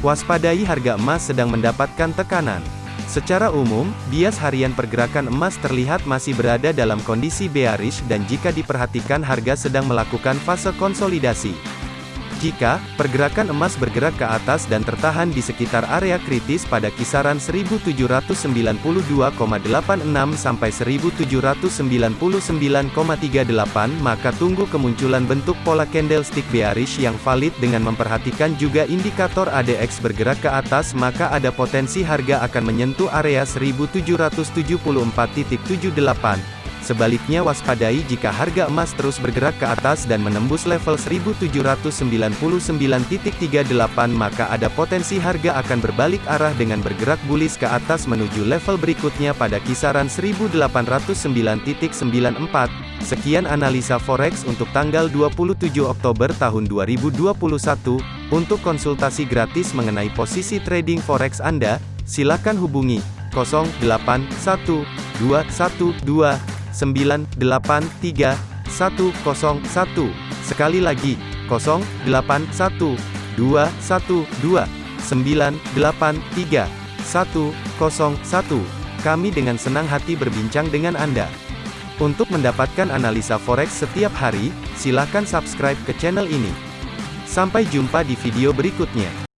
Waspadai harga emas sedang mendapatkan tekanan. Secara umum, bias harian pergerakan emas terlihat masih berada dalam kondisi bearish dan jika diperhatikan harga sedang melakukan fase konsolidasi. Jika pergerakan emas bergerak ke atas dan tertahan di sekitar area kritis pada kisaran 1792,86 sampai 1799,38 maka tunggu kemunculan bentuk pola candlestick bearish yang valid dengan memperhatikan juga indikator ADX bergerak ke atas maka ada potensi harga akan menyentuh area 1774.78 Sebaliknya waspadai jika harga emas terus bergerak ke atas dan menembus level 1799.38 maka ada potensi harga akan berbalik arah dengan bergerak bullish ke atas menuju level berikutnya pada kisaran 1809.94. Sekian analisa forex untuk tanggal 27 Oktober tahun 2021. Untuk konsultasi gratis mengenai posisi trading forex Anda, silakan hubungi 081212 983 101. Sekali lagi, 081 212 983 101. Kami dengan senang hati berbincang dengan Anda. Untuk mendapatkan analisa forex setiap hari, silakan subscribe ke channel ini. Sampai jumpa di video berikutnya.